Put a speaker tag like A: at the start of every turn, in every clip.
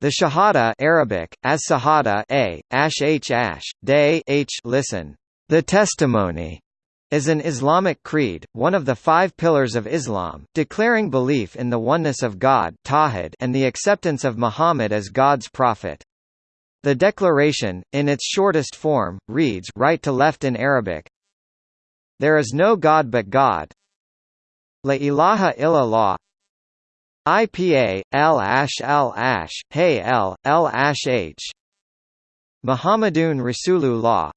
A: The Shahada Arabic, as Sahada a, ash h ash, day h listen. The testimony is an Islamic creed, one of the five pillars of Islam, declaring belief in the oneness of God and the acceptance of Muhammad as God's prophet. The declaration, in its shortest form, reads right to left in Arabic, There is no God but God. La ilaha illallah IPA, L ash L ash, Hey L, L ash H Muhammadun Rasulullah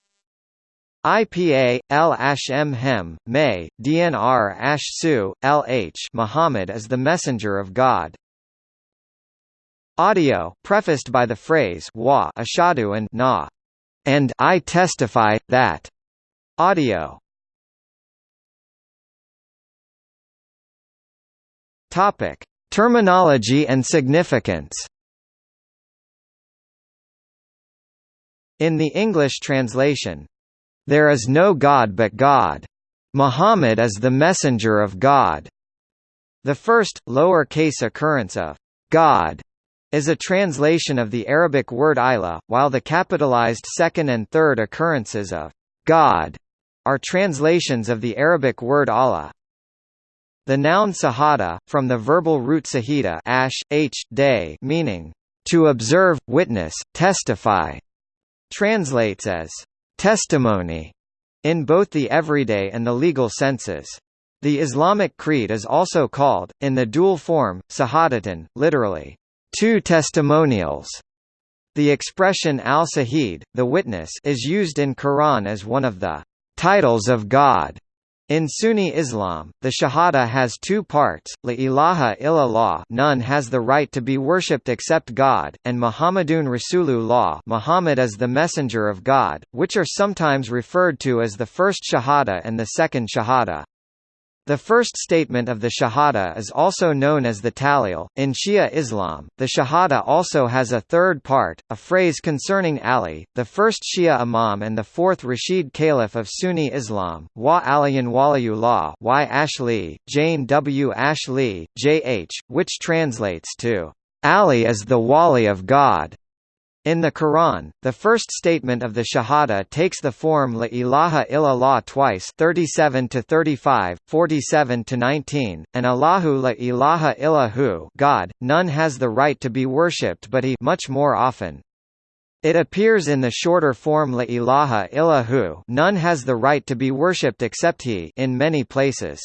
A: IPA, L ash M Hem, May, DNR ash Su, LH Muhammad is the Messenger of God. Audio, prefaced by the phrase wa ashadu and na, and I testify that. Audio. Topic: Terminology and significance In the English translation, "...there is no God but God. Muhammad is the messenger of God." The first, lower case occurrence of God is a translation of the Arabic word ilah, while the capitalized second and third occurrences of God are translations of the Arabic word Allah. The noun sahada, from the verbal root sahida ash, h, day, meaning, to observe, witness, testify, translates as testimony in both the everyday and the legal senses. The Islamic creed is also called, in the dual form, sahadatan, literally, two testimonials. The expression al-sahid, the witness, is used in Quran as one of the titles of God. In Sunni Islam, the Shahada has two parts, La ilaha illallah none has the right to be worshipped except God, and Muhammadun Rasulullah Muhammad is the messenger of God, which are sometimes referred to as the first Shahada and the second Shahada. The first statement of the Shahada is also known as the Tahlil. In Shia Islam, the Shahada also has a third part, a phrase concerning Ali, the first Shia Imam and the fourth Rashid Caliph of Sunni Islam, Wa Aliyan Waliyullah Y. Ashli, Jane W. Ashli, J.H., which translates to, Ali is the Wali of God. In the Quran, the first statement of the Shahada takes the form La ilaha illallah twice 37 to 35, 47 to 19, and Allahu la ilaha illahu God, none has the right to be worshipped but he much more often. It appears in the shorter form La ilaha illahu none has the right to be worshipped except he in many places.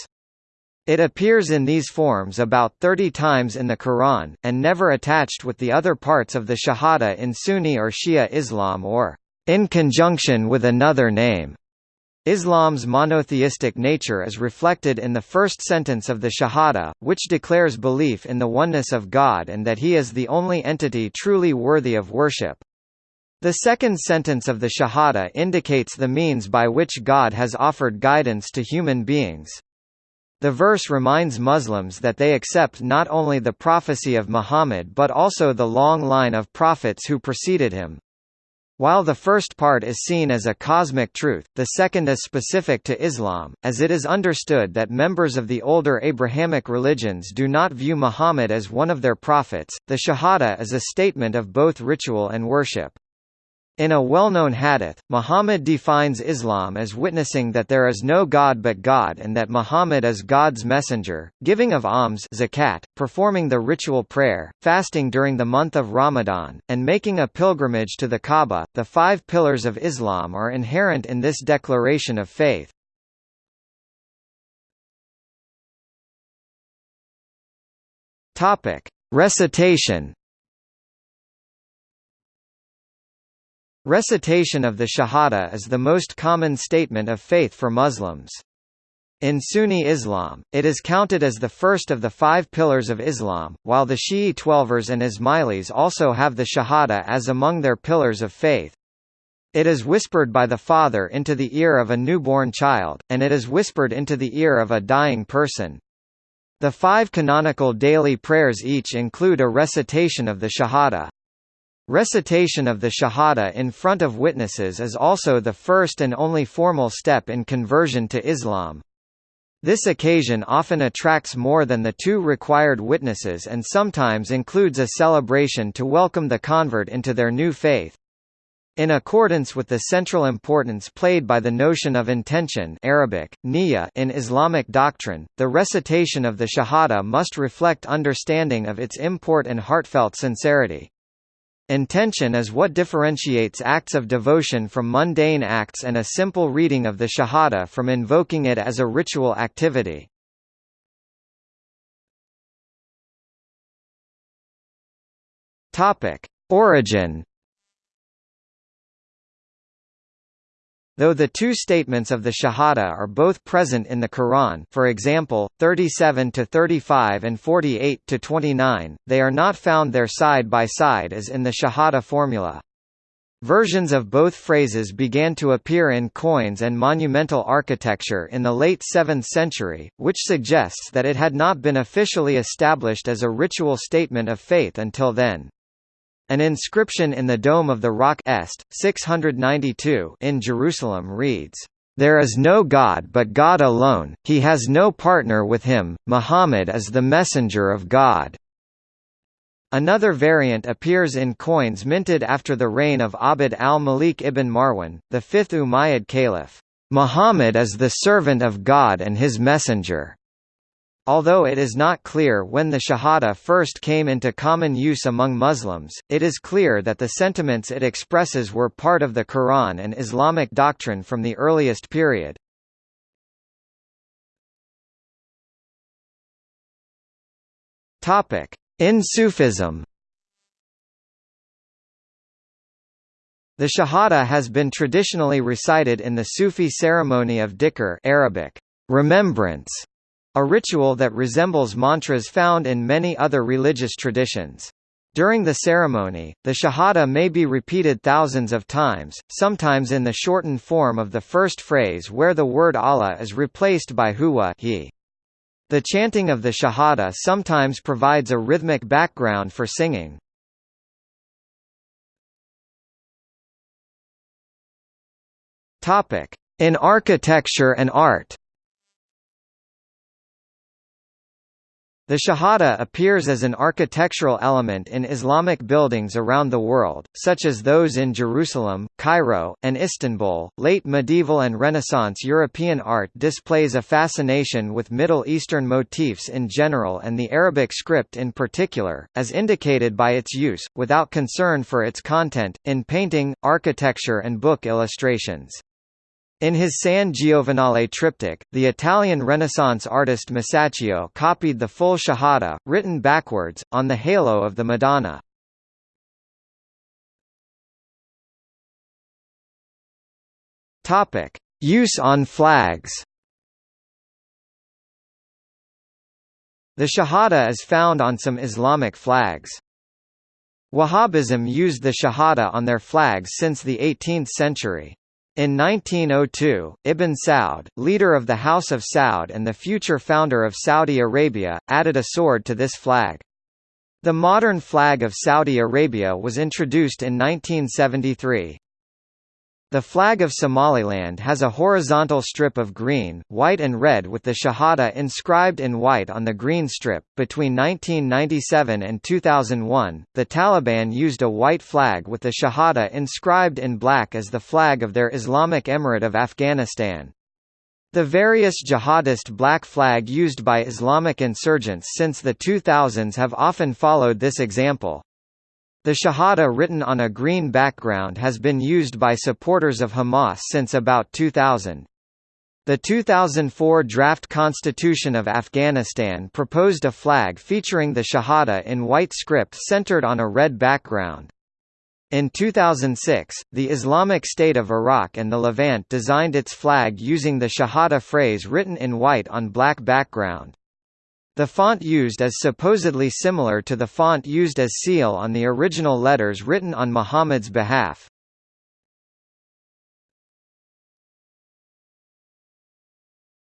A: It appears in these forms about 30 times in the Quran, and never attached with the other parts of the Shahada in Sunni or Shia Islam or in conjunction with another name. Islam's monotheistic nature is reflected in the first sentence of the Shahada, which declares belief in the oneness of God and that He is the only entity truly worthy of worship. The second sentence of the Shahada indicates the means by which God has offered guidance to human beings. The verse reminds Muslims that they accept not only the prophecy of Muhammad but also the long line of prophets who preceded him. While the first part is seen as a cosmic truth, the second is specific to Islam, as it is understood that members of the older Abrahamic religions do not view Muhammad as one of their prophets. The Shahada is a statement of both ritual and worship. In a well-known hadith, Muhammad defines Islam as witnessing that there is no God but God and that Muhammad is God's messenger, giving of alms zakat, performing the ritual prayer, fasting during the month of Ramadan, and making a pilgrimage to the Kaaba. The five pillars of Islam are inherent in this declaration of faith. Topic: Recitation Recitation of the Shahada is the most common statement of faith for Muslims. In Sunni Islam, it is counted as the first of the five pillars of Islam, while the Shi'i Twelvers and Ismailis also have the Shahada as among their pillars of faith. It is whispered by the father into the ear of a newborn child, and it is whispered into the ear of a dying person. The five canonical daily prayers each include a recitation of the Shahada. Recitation of the Shahada in front of witnesses is also the first and only formal step in conversion to Islam. This occasion often attracts more than the two required witnesses and sometimes includes a celebration to welcome the convert into their new faith. In accordance with the central importance played by the notion of intention Arabic, niyya in Islamic doctrine, the recitation of the Shahada must reflect understanding of its import and heartfelt sincerity. Intention is what differentiates acts of devotion from mundane acts and a simple reading of the Shahada from invoking it as a ritual activity. Origin Though the two statements of the Shahada are both present in the Quran for example, 37–35 and 48–29, they are not found there side by side as in the Shahada formula. Versions of both phrases began to appear in coins and monumental architecture in the late 7th century, which suggests that it had not been officially established as a ritual statement of faith until then. An inscription in the Dome of the Rock Est, 692 in Jerusalem reads, "...there is no God but God alone, he has no partner with him, Muhammad is the messenger of God." Another variant appears in coins minted after the reign of Abd al-Malik ibn Marwan, the fifth Umayyad caliph. Muhammad is the servant of God and his messenger. Although it is not clear when the Shahada first came into common use among Muslims, it is clear that the sentiments it expresses were part of the Quran and Islamic doctrine from the earliest period. In Sufism The Shahada has been traditionally recited in the Sufi ceremony of dhikr Arabic, remembrance, a ritual that resembles mantras found in many other religious traditions. During the ceremony, the Shahada may be repeated thousands of times, sometimes in the shortened form of the first phrase where the word Allah is replaced by huwa he. The chanting of the Shahada sometimes provides a rhythmic background for singing. In architecture and art The Shahada appears as an architectural element in Islamic buildings around the world, such as those in Jerusalem, Cairo, and Istanbul. Late medieval and Renaissance European art displays a fascination with Middle Eastern motifs in general and the Arabic script in particular, as indicated by its use, without concern for its content, in painting, architecture, and book illustrations. In his San Giovanale triptych, the Italian Renaissance artist Masaccio copied the full Shahada, written backwards, on the halo of the Madonna. Use on flags The Shahada is found on some Islamic flags. Wahhabism used the Shahada on their flags since the 18th century. In 1902, Ibn Saud, leader of the House of Saud and the future founder of Saudi Arabia, added a sword to this flag. The modern flag of Saudi Arabia was introduced in 1973. The flag of Somaliland has a horizontal strip of green, white and red with the Shahada inscribed in white on the green strip. Between 1997 and 2001, the Taliban used a white flag with the Shahada inscribed in black as the flag of their Islamic Emirate of Afghanistan. The various jihadist black flag used by Islamic insurgents since the 2000s have often followed this example. The Shahada written on a green background has been used by supporters of Hamas since about 2000. The 2004 draft constitution of Afghanistan proposed a flag featuring the Shahada in white script centered on a red background. In 2006, the Islamic State of Iraq and the Levant designed its flag using the Shahada phrase written in white on black background. The font used is supposedly similar to the font used as seal on the original letters written on Muhammad's behalf.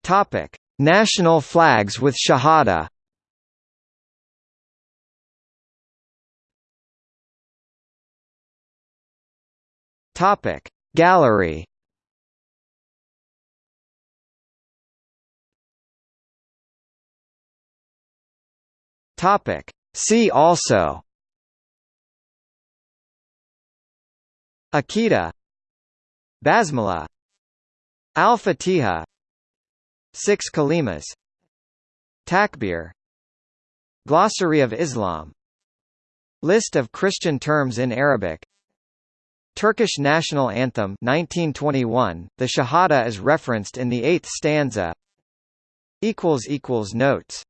A: Topic: National flags with Shahada. Topic: Gallery Topic. See also. Aqidah Basmala. Al-Fatiha Six Kalimas. Takbir. Glossary of Islam. List of Christian terms in Arabic. Turkish National Anthem 1921, the Shahada is referenced in the eighth stanza. Equals equals Notes